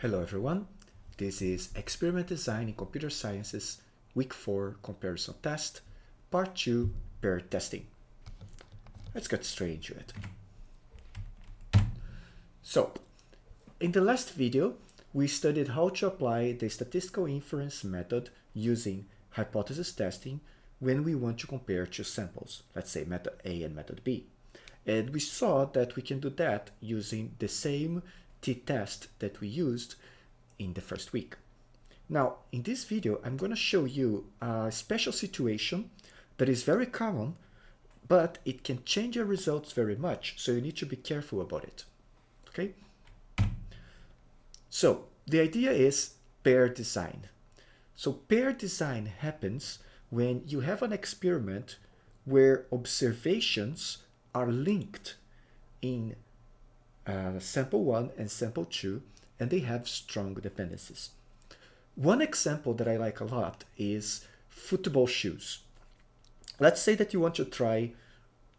Hello everyone, this is Experiment Design in Computer Sciences Week 4 Comparison Test, Part 2 Pair Testing. Let's get straight into it. So, in the last video, we studied how to apply the statistical inference method using hypothesis testing when we want to compare two samples, let's say method A and method B. And we saw that we can do that using the same t-test that we used in the first week. Now, in this video, I'm going to show you a special situation that is very common, but it can change your results very much, so you need to be careful about it. Okay? So, the idea is pair design. So pair design happens when you have an experiment where observations are linked in uh, sample 1 and sample 2, and they have strong dependencies. One example that I like a lot is football shoes. Let's say that you want to try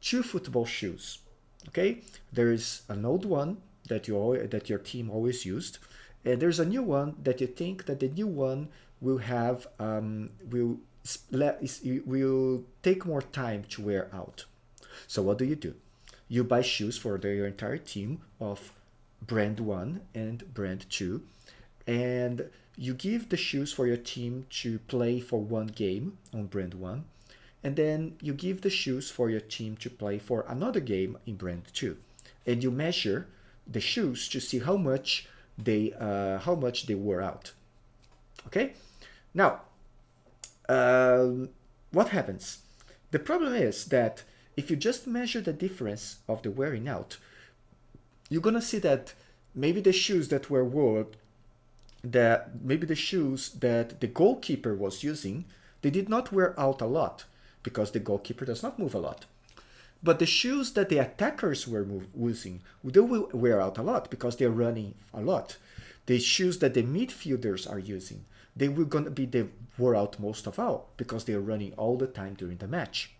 two football shoes. Okay, there is an old one that you that your team always used, and there's a new one that you think that the new one will have um, will will take more time to wear out. So what do you do? You buy shoes for the, your entire team of brand 1 and brand 2 and you give the shoes for your team to play for one game on brand 1 and then you give the shoes for your team to play for another game in brand 2 and you measure the shoes to see how much they uh, how much they wore out. Okay? Now um, what happens? The problem is that if you just measure the difference of the wearing out, you're gonna see that maybe the shoes that were worn, that maybe the shoes that the goalkeeper was using, they did not wear out a lot because the goalkeeper does not move a lot. But the shoes that the attackers were using, they will wear out a lot because they're running a lot. The shoes that the midfielders are using, they will gonna be the wore out most of all because they're running all the time during the match.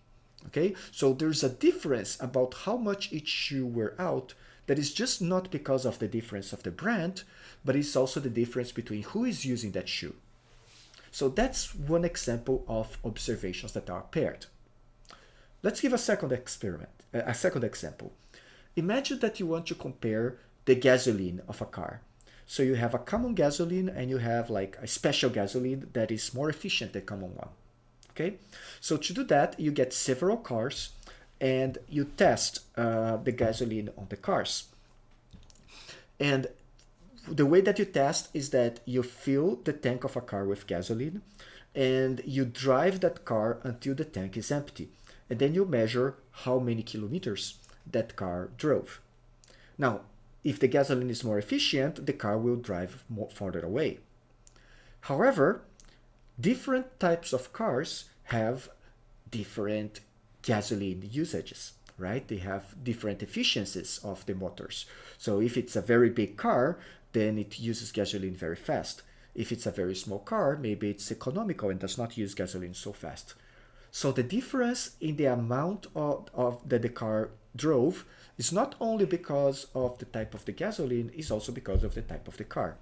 Okay, so there's a difference about how much each shoe wear out that is just not because of the difference of the brand, but it's also the difference between who is using that shoe. So that's one example of observations that are paired. Let's give a second experiment, a second example. Imagine that you want to compare the gasoline of a car. So you have a common gasoline and you have like a special gasoline that is more efficient than common one okay? So to do that you get several cars and you test uh, the gasoline on the cars. And the way that you test is that you fill the tank of a car with gasoline and you drive that car until the tank is empty. And then you measure how many kilometers that car drove. Now if the gasoline is more efficient the car will drive more farther away. However different types of cars have different gasoline usages, right? They have different efficiencies of the motors. So if it's a very big car, then it uses gasoline very fast. If it's a very small car, maybe it's economical and does not use gasoline so fast. So the difference in the amount of, of that the car drove is not only because of the type of the gasoline, is also because of the type of the car.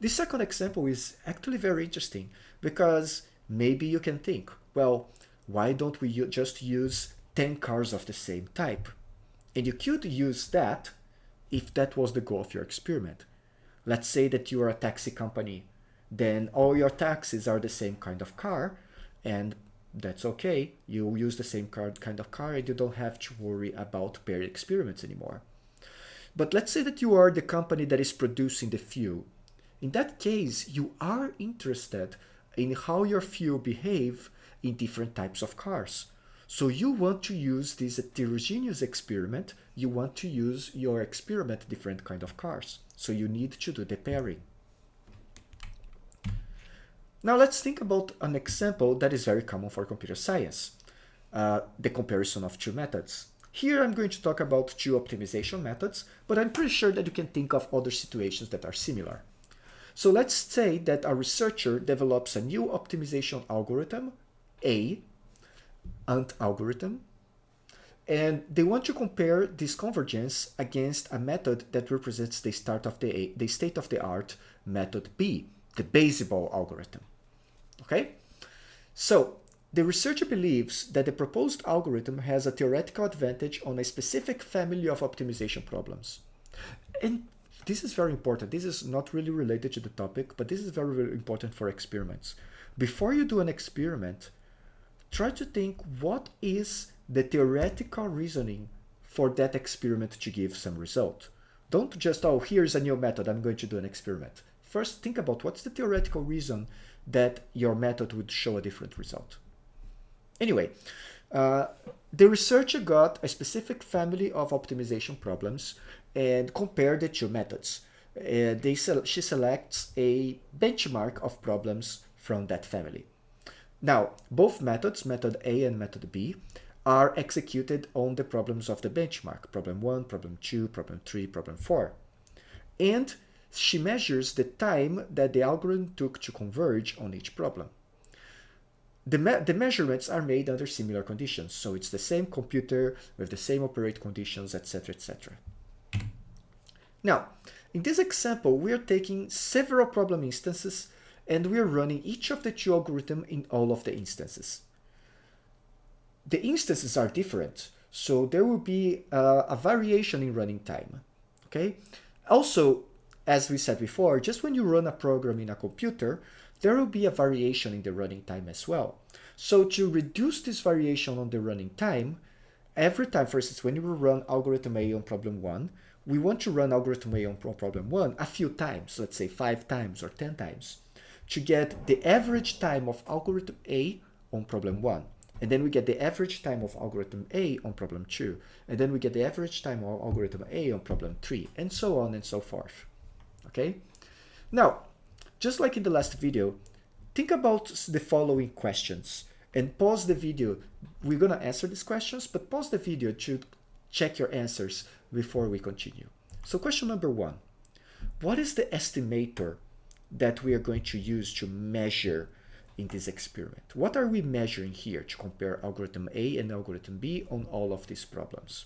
This second example is actually very interesting because maybe you can think, well, why don't we just use 10 cars of the same type? And you could use that if that was the goal of your experiment. Let's say that you are a taxi company, then all your taxis are the same kind of car, and that's okay. You use the same kind of car and you don't have to worry about paired experiments anymore. But let's say that you are the company that is producing the fuel in that case, you are interested in how your fuel behave in different types of cars. So you want to use this heterogeneous experiment, you want to use your experiment different kind of cars. So you need to do the pairing. Now let's think about an example that is very common for computer science, uh, the comparison of two methods. Here I'm going to talk about two optimization methods, but I'm pretty sure that you can think of other situations that are similar. So let's say that a researcher develops a new optimization algorithm, A, ANT algorithm, and they want to compare this convergence against a method that represents the start of the, the state of the art method B, the Baziball algorithm. Okay? So the researcher believes that the proposed algorithm has a theoretical advantage on a specific family of optimization problems. And this is very important. This is not really related to the topic, but this is very, very important for experiments. Before you do an experiment, try to think what is the theoretical reasoning for that experiment to give some result. Don't just, oh, here's a new method, I'm going to do an experiment. First, think about what's the theoretical reason that your method would show a different result. Anyway, uh, the researcher got a specific family of optimization problems and compare the two methods. Uh, they she selects a benchmark of problems from that family. Now, both methods, method A and method B, are executed on the problems of the benchmark, problem 1, problem 2, problem 3, problem 4. And she measures the time that the algorithm took to converge on each problem. The, me the measurements are made under similar conditions, so it's the same computer with the same operate conditions, etc., etc. Now, in this example, we are taking several problem instances and we are running each of the two algorithms in all of the instances. The instances are different, so there will be uh, a variation in running time. Okay. Also, as we said before, just when you run a program in a computer, there will be a variation in the running time as well. So to reduce this variation on the running time, every time, for instance, when you run algorithm A on problem one, we want to run algorithm A on problem one a few times, let's say five times or 10 times, to get the average time of algorithm A on problem one. And then we get the average time of algorithm A on problem 2. And then we get the average time of algorithm A on problem 3, and so on and so forth. Okay? Now, just like in the last video, think about the following questions and pause the video. We're going to answer these questions, but pause the video to check your answers before we continue. So question number one, what is the estimator that we are going to use to measure in this experiment. What are we measuring here to compare algorithm A and algorithm B on all of these problems?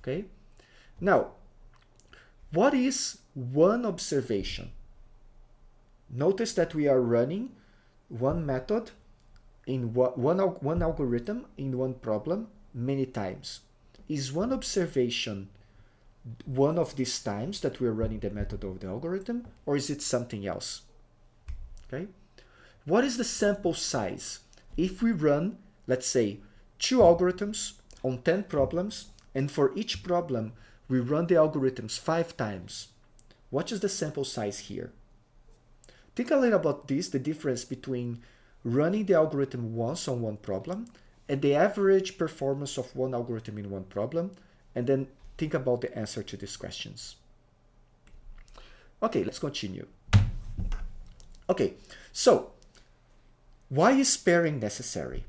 Okay. Now, what is one observation? Notice that we are running one method in one, one algorithm in one problem many times. Is one observation one of these times that we're running the method of the algorithm, or is it something else? Okay. What is the sample size? If we run, let's say, two algorithms on 10 problems, and for each problem, we run the algorithms five times, what is the sample size here? Think a little about this, the difference between running the algorithm once on one problem and the average performance of one algorithm in one problem, and then think about the answer to these questions. Okay, let's continue. Okay, so why is pairing necessary?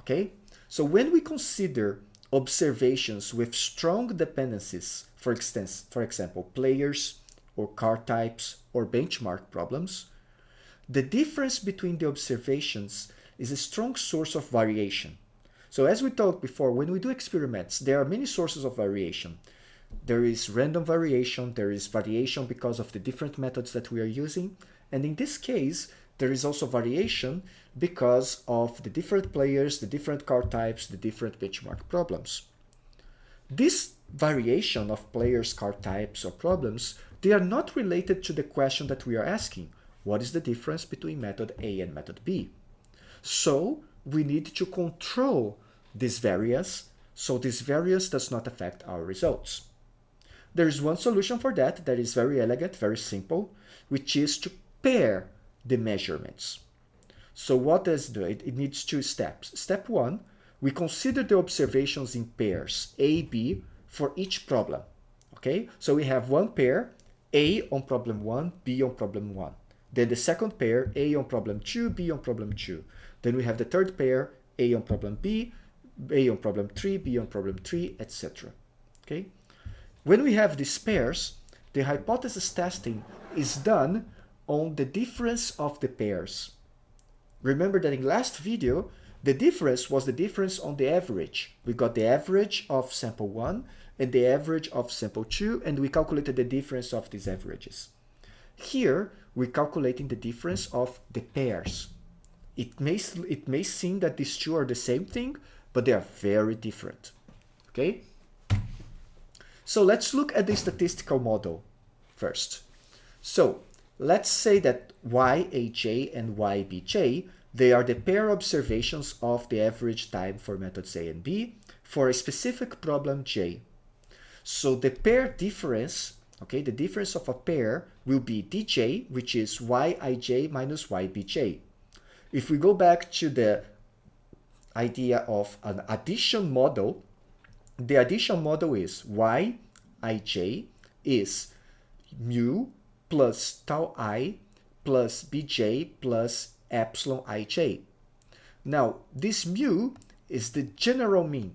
Okay, so when we consider observations with strong dependencies, for, instance, for example, players or car types or benchmark problems, the difference between the observations is a strong source of variation. So as we talked before, when we do experiments, there are many sources of variation. There is random variation, there is variation because of the different methods that we are using, and in this case, there is also variation because of the different players, the different car types, the different benchmark problems. This variation of players, car types, or problems, they are not related to the question that we are asking. What is the difference between method A and method B? So we need to control this variance so this variance does not affect our results. There is one solution for that that is very elegant, very simple, which is to pair the measurements. So what does it do? It, it needs two steps. Step one, we consider the observations in pairs, A, B, for each problem. Okay, so we have one pair, A on problem 1, B on problem 1. Then the second pair, A on problem 2, B on problem 2. Then we have the third pair, A on problem B, A on problem 3, B on problem 3, etc. Okay, when we have these pairs, the hypothesis testing is done on the difference of the pairs. Remember that in last video, The difference was the difference on the average. We got the average of sample 1 and the average of sample 2, and we calculated the difference of these averages. Here, we're calculating the difference of the pairs. It may, it may seem that these two are the same thing, but they are very different. Okay? So let's look at the statistical model first. So let's say that YAJ and YBJ, they are the pair observations of the average time for methods A and B for a specific problem J. So the pair difference, okay, the difference of a pair will be dj, which is yij minus ybj. If we go back to the idea of an addition model, the addition model is yij is mu plus tau i plus bj plus epsilon ij. Now, this mu is the general mean.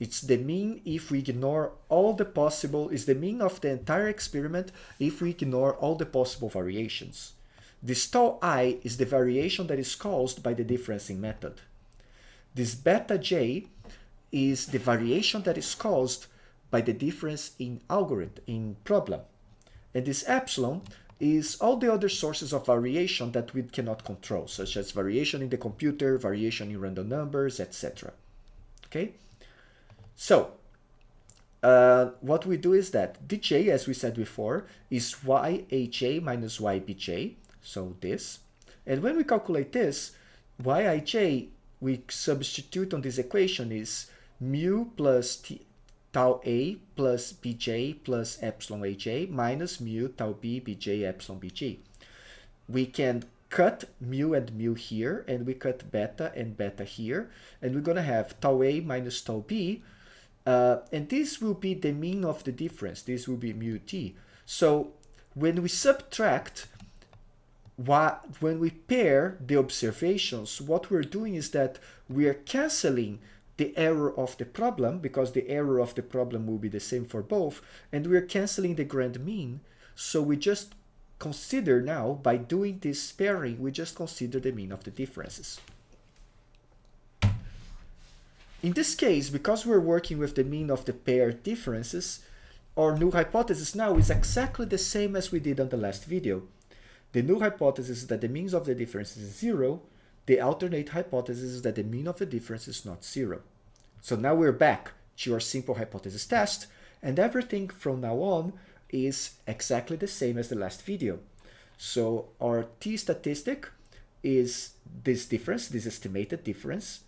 It's the mean if we ignore all the possible, is the mean of the entire experiment if we ignore all the possible variations. This tau i is the variation that is caused by the differencing method. This beta j is the variation that is caused by the difference in algorithm, in problem. And this epsilon is all the other sources of variation that we cannot control, such as variation in the computer, variation in random numbers, etc. Okay? So, uh, what we do is that dj, as we said before, is yaj minus ybj, so this. And when we calculate this, yij, we substitute on this equation is mu plus t, tau a plus bj plus epsilon aj minus mu tau b bj epsilon bj. We can cut mu and mu here, and we cut beta and beta here, and we're going to have tau a minus tau b, uh, and this will be the mean of the difference. This will be mu t. So when we subtract, what, when we pair the observations, what we're doing is that we are canceling the error of the problem because the error of the problem will be the same for both and we're canceling the grand mean so we just consider now by doing this pairing we just consider the mean of the differences in this case, because we're working with the mean of the paired differences, our null hypothesis now is exactly the same as we did on the last video. The null hypothesis is that the means of the difference is zero. The alternate hypothesis is that the mean of the difference is not zero. So now we're back to our simple hypothesis test, and everything from now on is exactly the same as the last video. So our t statistic is this difference, this estimated difference,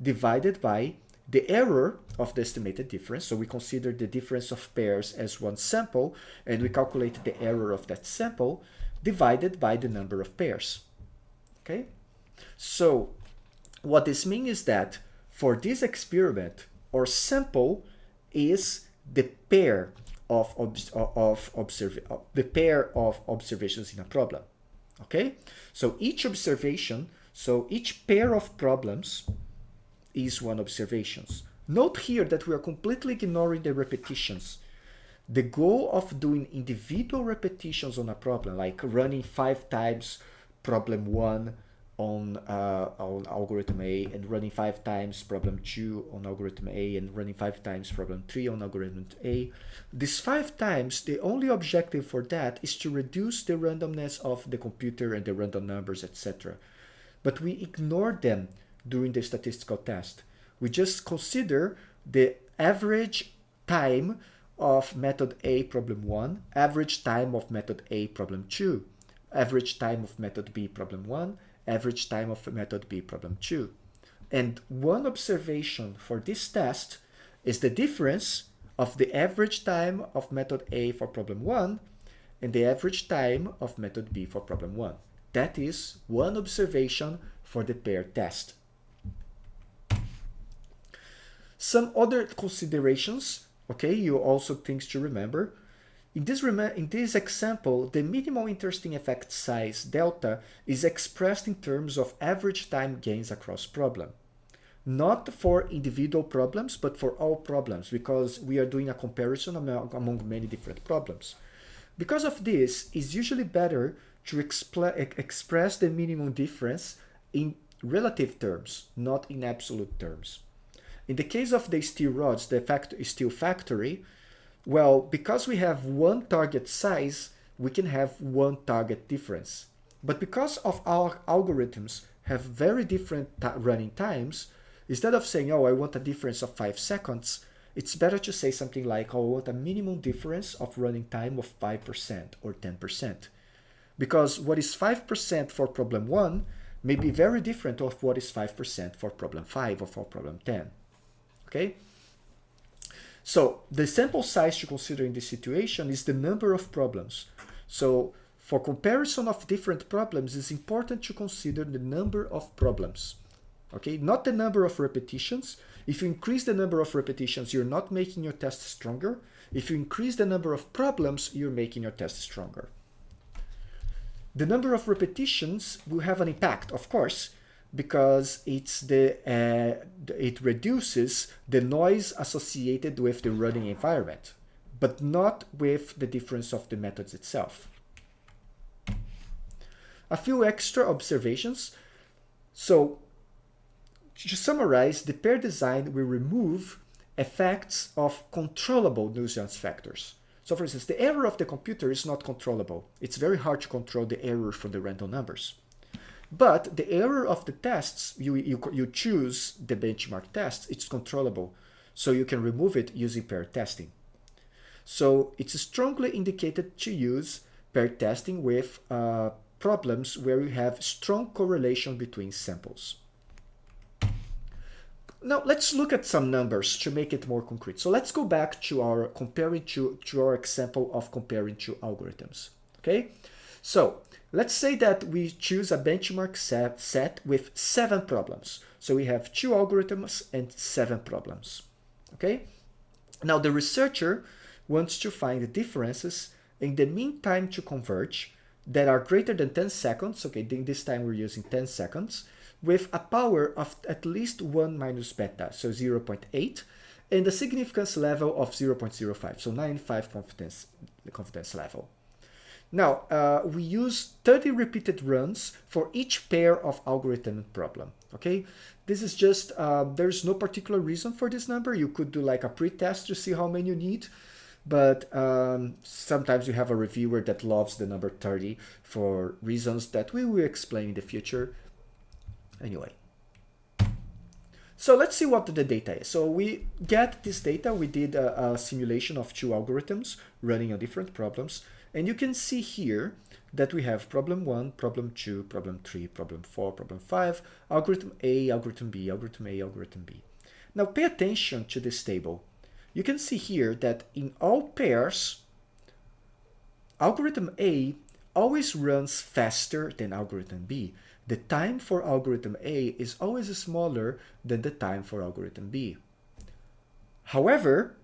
divided by the error of the estimated difference. So we consider the difference of pairs as one sample, and we calculate the error of that sample divided by the number of pairs. Okay? So what this means is that for this experiment, our sample is the pair of, of observe, the pair of observations in a problem. Okay? So each observation, so each pair of problems is one observations. Note here that we are completely ignoring the repetitions. The goal of doing individual repetitions on a problem, like running five times problem one on, uh, on algorithm A and running five times problem two on algorithm A and running five times problem three on algorithm A. This five times, the only objective for that is to reduce the randomness of the computer and the random numbers, etc. But we ignore them during the statistical test. We just consider the average time of method A problem 1, average time of method A problem 2, average time of method B problem 1, average time of method B problem 2. And one observation for this test is the difference of the average time of method A for problem 1 and the average time of method B for problem 1. That is one observation for the pair test. Some other considerations, okay, you also things to remember. In this, in this example, the minimal interesting effect size, delta, is expressed in terms of average time gains across problem. Not for individual problems, but for all problems, because we are doing a comparison among, among many different problems. Because of this, it's usually better to express the minimum difference in relative terms, not in absolute terms. In the case of the steel rods, the fact is steel factory, well, because we have one target size, we can have one target difference. But because of our algorithms have very different running times, instead of saying, oh, I want a difference of five seconds, it's better to say something like, oh, I want a minimum difference of running time of 5% or 10%. Because what is 5% for problem 1 may be very different of what is 5% for problem 5 or for problem 10. Okay? So the sample size to consider in this situation is the number of problems. So for comparison of different problems, it's important to consider the number of problems. Okay, not the number of repetitions. If you increase the number of repetitions, you're not making your test stronger. If you increase the number of problems, you're making your test stronger. The number of repetitions will have an impact, of course, because it's the uh, it reduces the noise associated with the running environment, but not with the difference of the methods itself. A few extra observations. So to summarize, the pair design will remove effects of controllable nuisance factors. So for instance, the error of the computer is not controllable. It's very hard to control the error from the random numbers. But the error of the tests, you, you, you choose the benchmark tests, it's controllable. So you can remove it using pair testing. So it's strongly indicated to use pair testing with uh, problems where you have strong correlation between samples. Now let's look at some numbers to make it more concrete. So let's go back to our comparing to, to our example of comparing two algorithms. Okay, so let's say that we choose a benchmark set, with seven problems. So we have two algorithms and seven problems. Okay, now the researcher wants to find the differences in the mean time to converge that are greater than 10 seconds. Okay, this time we're using 10 seconds with a power of at least 1 minus beta, so 0.8, and a significance level of 0.05, so 95 confidence, confidence level. Now, uh, we use 30 repeated runs for each pair of algorithm problem, okay? This is just, uh, there's no particular reason for this number. You could do like a pre-test to see how many you need, but um, sometimes you have a reviewer that loves the number 30 for reasons that we will explain in the future. Anyway, so let's see what the data is. So we get this data. We did a, a, simulation of two algorithms running on different problems. And you can see here that we have problem one, problem two, problem three, problem four, problem five, algorithm A, algorithm B, algorithm A, algorithm B. Now pay attention to this table. You can see here that in all pairs, algorithm A always runs faster than algorithm B the time for algorithm A is always smaller than the time for algorithm B. However,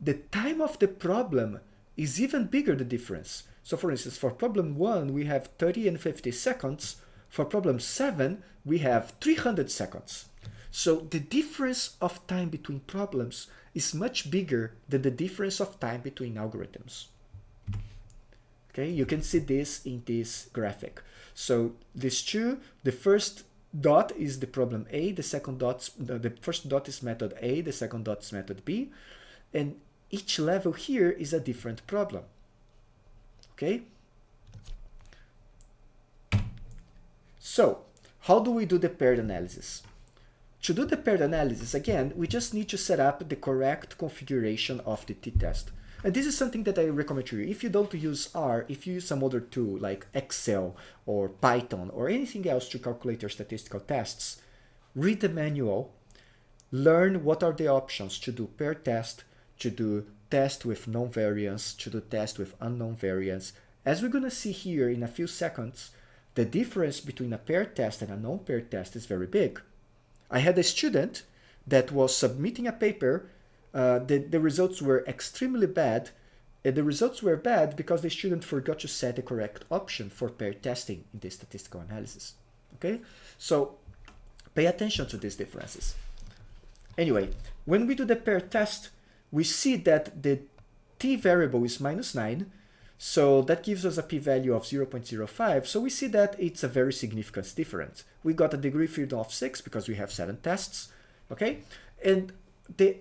the time of the problem is even bigger the difference. So for instance, for problem 1, we have 30 and 50 seconds. For problem 7, we have 300 seconds. So the difference of time between problems is much bigger than the difference of time between algorithms. Okay, you can see this in this graphic. So these two, the first dot is the problem A, the second dot, the first dot is method A, the second dot is method B, and each level here is a different problem. Okay? So, how do we do the paired analysis? To do the paired analysis, again, we just need to set up the correct configuration of the t-test. And this is something that I recommend to you. If you don't use R, if you use some other tool like Excel or Python or anything else to calculate your statistical tests, read the manual, learn what are the options to do paired test, to do test with known variance, to do test with unknown variance. As we're going to see here in a few seconds, the difference between a pair test and a non-pair test is very big. I had a student that was submitting a paper uh, the, the results were extremely bad. And the results were bad because the student forgot to set the correct option for pair testing in the statistical analysis. Okay, so pay attention to these differences. Anyway, when we do the pair test, we see that the t variable is minus 9. So that gives us a p-value of 0.05. So we see that it's a very significant difference. We got a degree freedom of 6 because we have 7 tests, okay? And the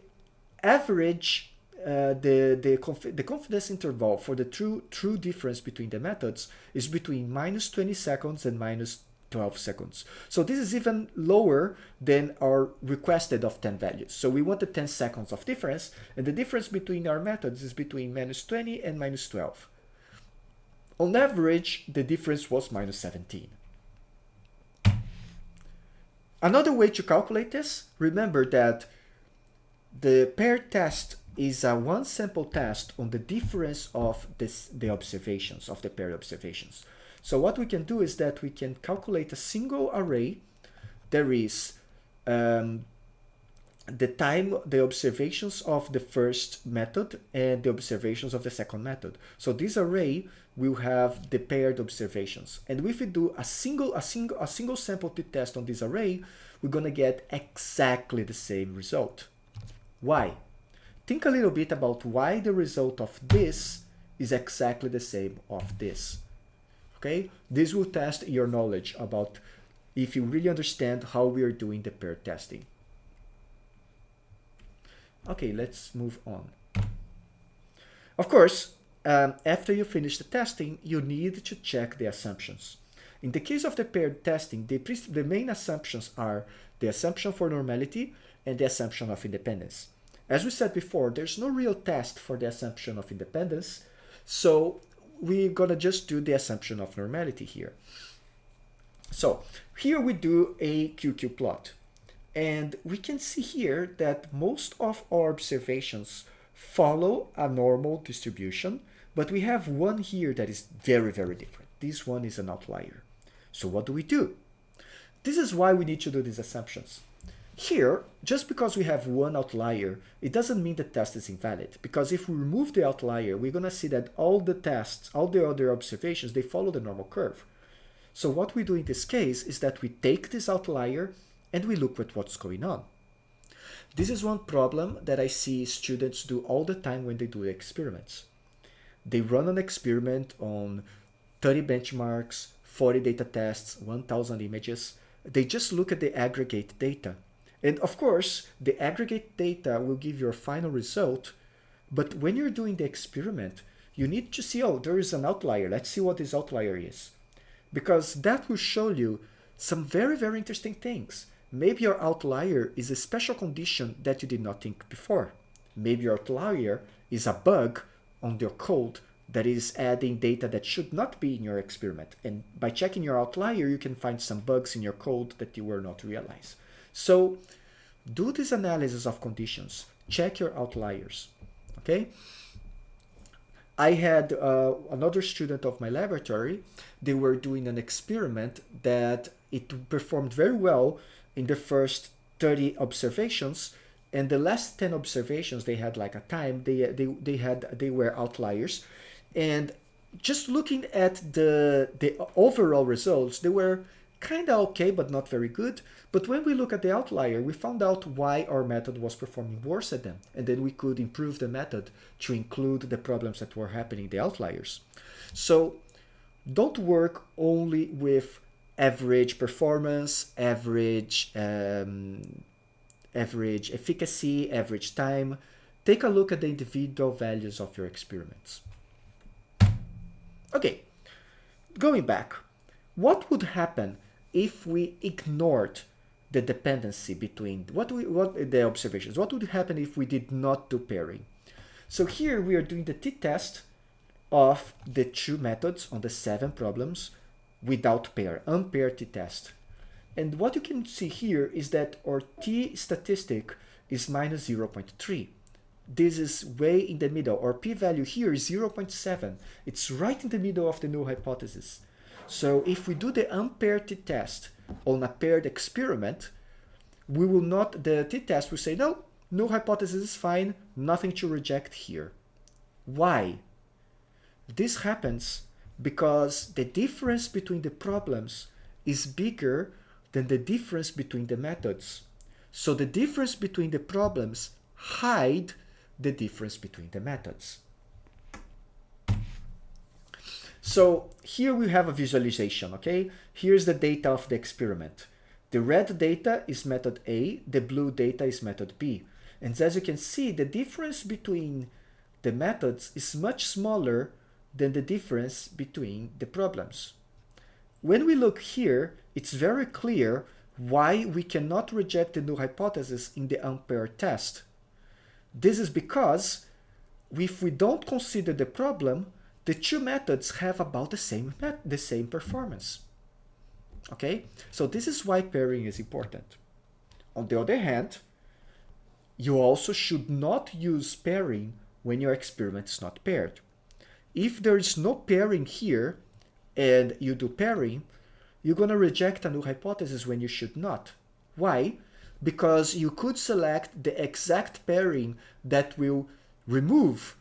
average, uh, the, the, conf the confidence interval for the true, true difference between the methods is between minus 20 seconds and minus 12 seconds. So this is even lower than our requested of 10 values. So we wanted 10 seconds of difference, and the difference between our methods is between minus 20 and minus 12. On average, the difference was minus 17. Another way to calculate this, remember that the paired test is a one sample test on the difference of this, the observations, of the paired observations. So what we can do is that we can calculate a single array. There is um, the time, the observations of the first method and the observations of the second method. So this array will have the paired observations. And if we do a single, a single, a single sample t-test on this array, we're gonna get exactly the same result. Why? Think a little bit about why the result of this is exactly the same of this. Okay, this will test your knowledge about if you really understand how we are doing the paired testing. Okay, let's move on. Of course, um, after you finish the testing, you need to check the assumptions. In the case of the paired testing, the, the main assumptions are the assumption for normality and the assumption of independence. As we said before, there's no real test for the assumption of independence, so we're gonna just do the assumption of normality here. So here we do a QQ plot, and we can see here that most of our observations follow a normal distribution, but we have one here that is very, very different. This one is an outlier. So what do we do? This is why we need to do these assumptions. Here, just because we have one outlier, it doesn't mean the test is invalid. Because if we remove the outlier, we're going to see that all the tests, all the other observations, they follow the normal curve. So what we do in this case is that we take this outlier and we look at what's going on. This is one problem that I see students do all the time when they do experiments. They run an experiment on 30 benchmarks, 40 data tests, 1000 images. They just look at the aggregate data. And of course, the aggregate data will give your final result. But when you're doing the experiment, you need to see, oh, there is an outlier. Let's see what this outlier is. Because that will show you some very, very interesting things. Maybe your outlier is a special condition that you did not think before. Maybe your outlier is a bug on your code that is adding data that should not be in your experiment. And by checking your outlier, you can find some bugs in your code that you were not realize. So do this analysis of conditions. Check your outliers, okay? I had uh, another student of my laboratory. They were doing an experiment that it performed very well in the first 30 observations and the last 10 observations they had like a time they they, they had they were outliers and just looking at the the overall results they were kind of okay but not very good but when we look at the outlier we found out why our method was performing worse than them and then we could improve the method to include the problems that were happening the outliers so don't work only with average performance average um, average efficacy, average time. Take a look at the individual values of your experiments. Okay, going back, what would happen if we ignored the dependency between what we what the observations? What would happen if we did not do pairing? So here we are doing the t-test of the two methods on the seven problems without pair, unpaired t-test. And what you can see here is that our t statistic is minus 0.3. This is way in the middle. Our p-value here is 0.7. It's right in the middle of the null hypothesis. So if we do the unpaired t-test on a paired experiment, we will not, the t-test will say, no, no hypothesis is fine, nothing to reject here. Why? This happens because the difference between the problems is bigger than the difference between the methods. So the difference between the problems hide the difference between the methods. So here we have a visualization, okay? Here's the data of the experiment. The red data is method A, the blue data is method B. And as you can see, the difference between the methods is much smaller than the difference between the problems. When we look here, it's very clear why we cannot reject the null hypothesis in the unpaired test. This is because if we don't consider the problem, the two methods have about the same the same performance. Okay, so this is why pairing is important. On the other hand, you also should not use pairing when your experiment is not paired. If there is no pairing here and you do pairing, you're going to reject a null hypothesis when you should not. Why? Because you could select the exact pairing that will remove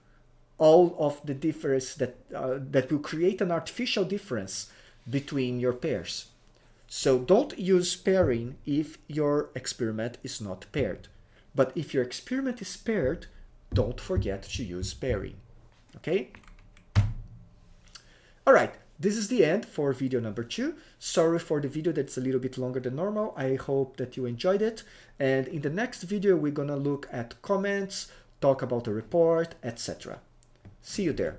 all of the difference that, uh, that will create an artificial difference between your pairs. So don't use pairing if your experiment is not paired. But if your experiment is paired, don't forget to use pairing. Okay? All right, this is the end for video number two. Sorry for the video that's a little bit longer than normal. I hope that you enjoyed it. And in the next video, we're gonna look at comments, talk about the report, etc. See you there.